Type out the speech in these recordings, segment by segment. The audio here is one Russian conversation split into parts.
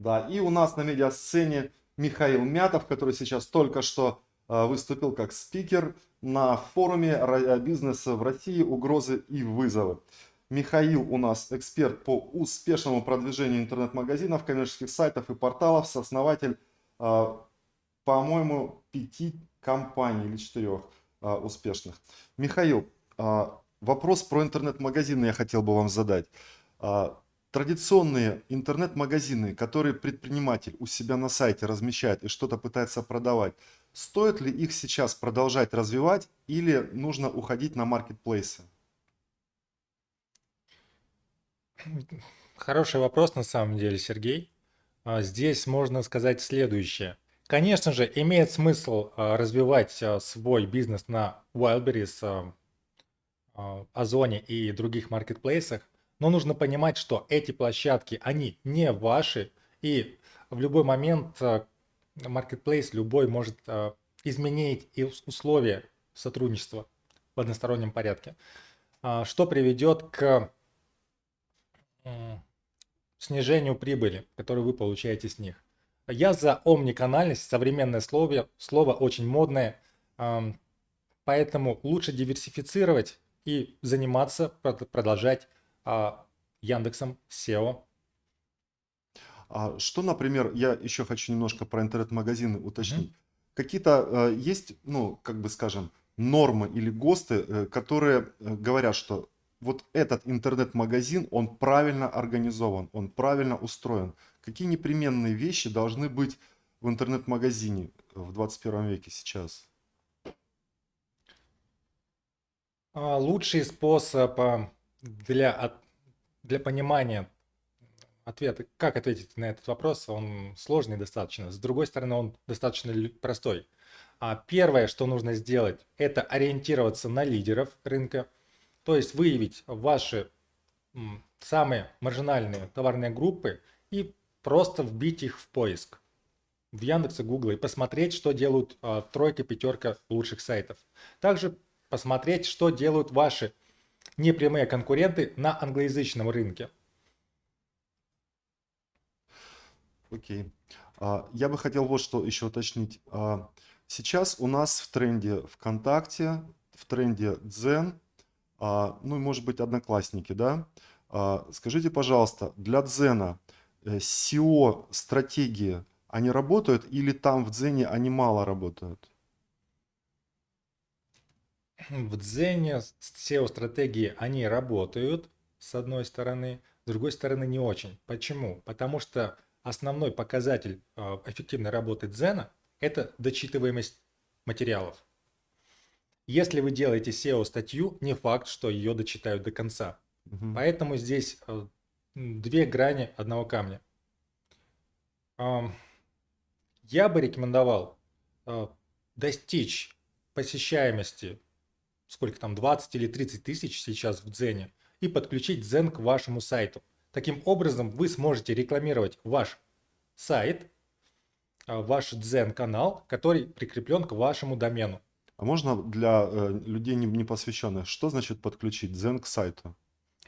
Да, и у нас на медиасцене Михаил Мятов, который сейчас только что э, выступил как спикер на форуме бизнеса в России «Угрозы и вызовы». Михаил у нас эксперт по успешному продвижению интернет-магазинов, коммерческих сайтов и порталов, сооснователь, э, по-моему, пяти компаний или четырех э, успешных. Михаил, вопрос про интернет-магазины я хотел бы вам задать традиционные интернет-магазины, которые предприниматель у себя на сайте размещает и что-то пытается продавать, стоит ли их сейчас продолжать развивать или нужно уходить на маркетплейсы? Хороший вопрос на самом деле, Сергей. А, здесь можно сказать следующее. Конечно же, имеет смысл а, развивать а, свой бизнес на Wildberries, Озоне и других маркетплейсах, но нужно понимать, что эти площадки, они не ваши, и в любой момент э, marketplace любой может э, изменить и условия сотрудничества в одностороннем порядке, а, что приведет к снижению прибыли, которую вы получаете с них. Я за омниканальность, современное слово, слово очень модное, поэтому лучше диверсифицировать и заниматься, продолжать а, Яндексом SEO. А что, например, я еще хочу немножко про интернет-магазины уточнить. Mm -hmm. Какие-то э, есть, ну, как бы скажем, нормы или ГОСТы, э, которые э, говорят, что вот этот интернет-магазин, он правильно организован, он правильно устроен. Какие непременные вещи должны быть в интернет-магазине в 21 веке сейчас? А, лучший способ для, для понимания ответа, как ответить на этот вопрос, он сложный достаточно. С другой стороны, он достаточно простой. А первое, что нужно сделать, это ориентироваться на лидеров рынка, то есть выявить ваши самые маржинальные товарные группы и просто вбить их в поиск в Яндексе, Гугла и посмотреть, что делают а, тройка, пятерка лучших сайтов. Также посмотреть, что делают ваши непрямые конкуренты на англоязычном рынке. Окей. А, я бы хотел вот что еще уточнить. А, сейчас у нас в тренде ВКонтакте, в тренде Дзен, а, ну и может быть Одноклассники, да? Скажите, пожалуйста, для Дзена э, SEO-стратегии, они работают или там в Дзене они мало работают? В Дзене SEO-стратегии, они работают, с одной стороны, с другой стороны не очень. Почему? Потому что основной показатель а, эффективной работы Дзена – это дочитываемость материалов. Если вы делаете SEO-статью, не факт, что ее дочитают до конца. Угу. Поэтому здесь а, две грани одного камня. Я бы рекомендовал а, достичь посещаемости сколько там, 20 или 30 тысяч сейчас в Дзене, и подключить Дзен к вашему сайту. Таким образом, вы сможете рекламировать ваш сайт, а, ваш Дзен канал, который прикреплен к вашему домену. А можно для э, людей не, не посвященных, что значит подключить Дзен к сайту?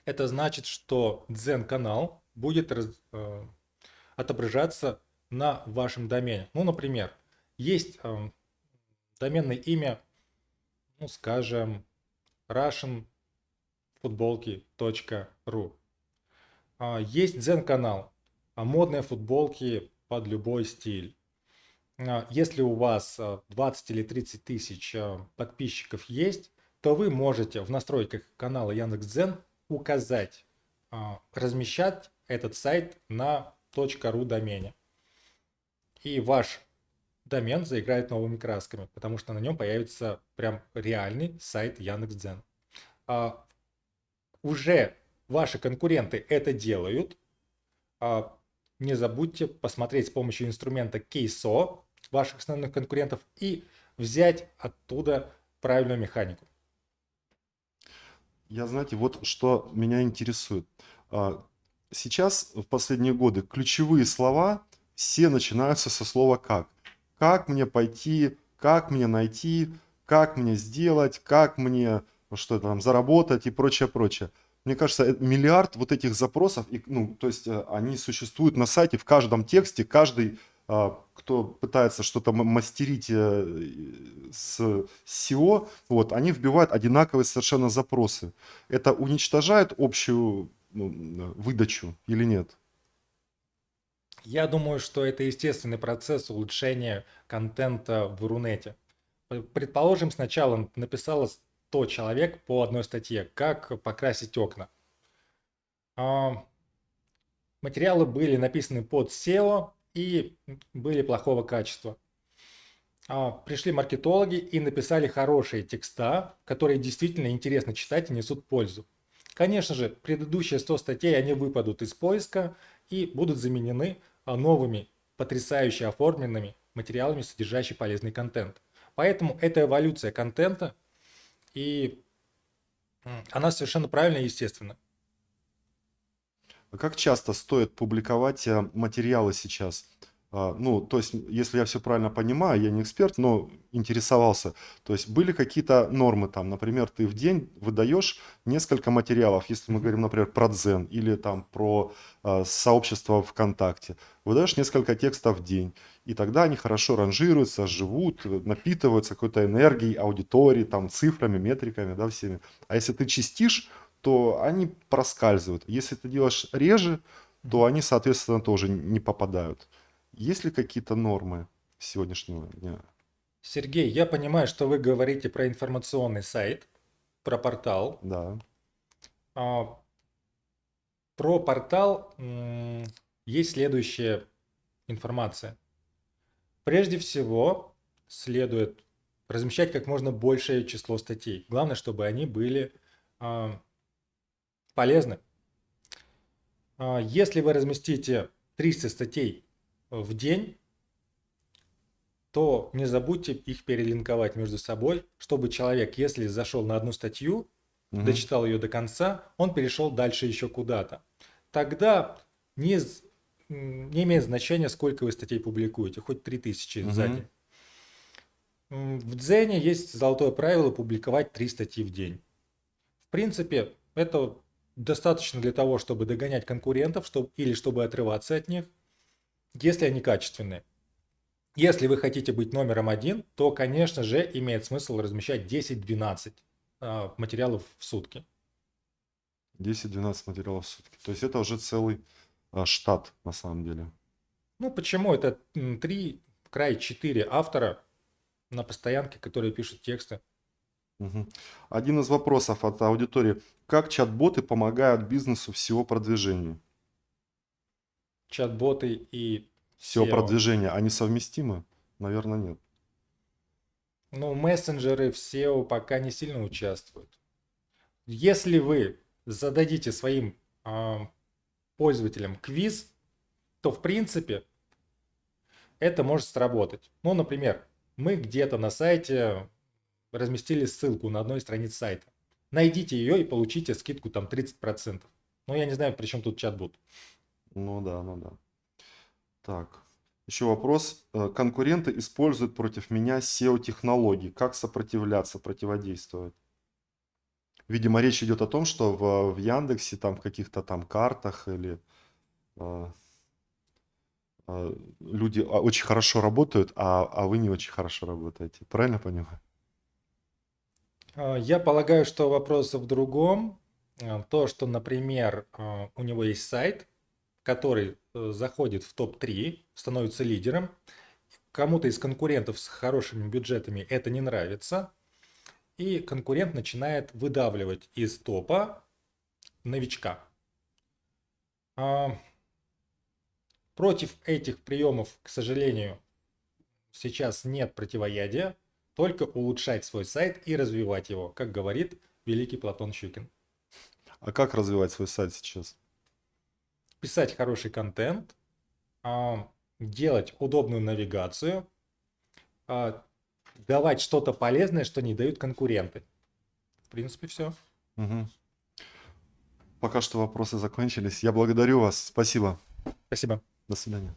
Это значит, что Дзен канал будет раз, э, отображаться на вашем домене. Ну, например, есть э, доменное имя ну, скажем, russianfutbolki.ru. А, есть дзен-канал, а, модные футболки под любой стиль. А, если у вас 20 или 30 тысяч подписчиков есть, то вы можете в настройках канала Яндекс.Дзен указать, размещать этот сайт на .ru домене. И ваш домен заиграет новыми красками, потому что на нем появится прям реальный сайт Яндекс.Дзен. А, уже ваши конкуренты это делают. А, не забудьте посмотреть с помощью инструмента KSO ваших основных конкурентов и взять оттуда правильную механику. Я, знаете, вот что меня интересует. А, сейчас, в последние годы, ключевые слова все начинаются со слова «как» как мне пойти, как мне найти, как мне сделать, как мне что там заработать и прочее, прочее. Мне кажется, э, миллиард вот этих запросов, и, ну, то есть э, они существуют на сайте в каждом тексте, каждый, а, кто пытается что-то мастерить э, с SEO, вот, они вбивают одинаковые совершенно запросы. Это уничтожает общую ну, выдачу или нет? Я думаю, что это естественный процесс улучшения контента в Рунете. Предположим, сначала написало 100 человек по одной статье, как покрасить окна. А, материалы были написаны под SEO и были плохого качества. А, пришли маркетологи и написали хорошие текста, которые действительно интересно читать и несут пользу. Конечно же, предыдущие 100 статей, они выпадут из поиска и будут заменены новыми, потрясающе оформленными материалами, содержащими полезный контент. Поэтому это эволюция контента, и она совершенно правильная и естественна. А как часто стоит публиковать э, материалы сейчас? А, ну, то есть, если я все правильно понимаю, я не эксперт, но интересовался. То есть, были какие-то нормы там, например, ты в день выдаешь несколько материалов, если мы говорим, например, про Дзен или там про э, сообщество ВКонтакте. Выдаешь несколько текстов в день, и тогда они хорошо ранжируются, живут, напитываются какой-то энергией, аудиторией, там, цифрами, метриками, да, всеми. А если ты чистишь, то они проскальзывают. Если ты делаешь реже, то они, соответственно, тоже не попадают. Есть ли какие-то нормы сегодняшнего дня? Сергей, я понимаю, что вы говорите про информационный сайт, про портал. Да. А, про портал есть следующая информация. Прежде всего, следует размещать как можно большее число статей. Главное, чтобы они были а, полезны. А, если вы разместите 300 статей в день, то не забудьте их перелинковать между собой, чтобы человек, если зашел на одну статью, угу. дочитал ее до конца, он перешел дальше еще куда-то. Тогда не, не имеет значения, сколько вы статей публикуете, хоть 3000 угу. за день. В Дзене есть золотое правило публиковать 3 статьи в день. В принципе, это достаточно для того, чтобы догонять конкурентов чтобы, или чтобы отрываться от них – если они качественные. Если вы хотите быть номером один, то, конечно же, имеет смысл размещать 10-12 а, материалов в сутки. 10-12 материалов в сутки. То есть это уже целый а, штат на самом деле. Ну почему? Это 3, край 4 автора на постоянке, которые пишут тексты. Угу. Один из вопросов от аудитории. Как чат-боты помогают бизнесу в SEO продвижению? Чат-боты и SEO-продвижение, они совместимы? Наверное, нет. Ну, мессенджеры в SEO пока не сильно участвуют. Если вы зададите своим э, пользователям квиз, то в принципе это может сработать. Ну, например, мы где-то на сайте разместили ссылку на одной странице сайта. Найдите ее и получите скидку там 30%. Ну, я не знаю, при чем тут чат-бот. Ну да, ну да. Так, еще вопрос. Э, конкуренты используют против меня SEO-технологии. Как сопротивляться, противодействовать? Видимо, речь идет о том, что в, в Яндексе, там в каких-то там картах или э, э, люди а, очень хорошо работают, а, а вы не очень хорошо работаете. Правильно понимаю? А, я полагаю, что вопрос в другом. Э, то, что, например, у него есть сайт, который э, заходит в топ-3, становится лидером. Кому-то из конкурентов с хорошими бюджетами это не нравится. И конкурент начинает выдавливать из топа новичка. А, против этих приемов, к сожалению, сейчас нет противоядия, только улучшать свой сайт и развивать его, как говорит великий Платон Щукин. А как развивать свой сайт сейчас? Писать хороший контент, а, делать удобную навигацию, а, давать что-то полезное, что не дают конкуренты. В принципе, все. Угу. Пока что вопросы закончились. Я благодарю вас. Спасибо. Спасибо. До свидания.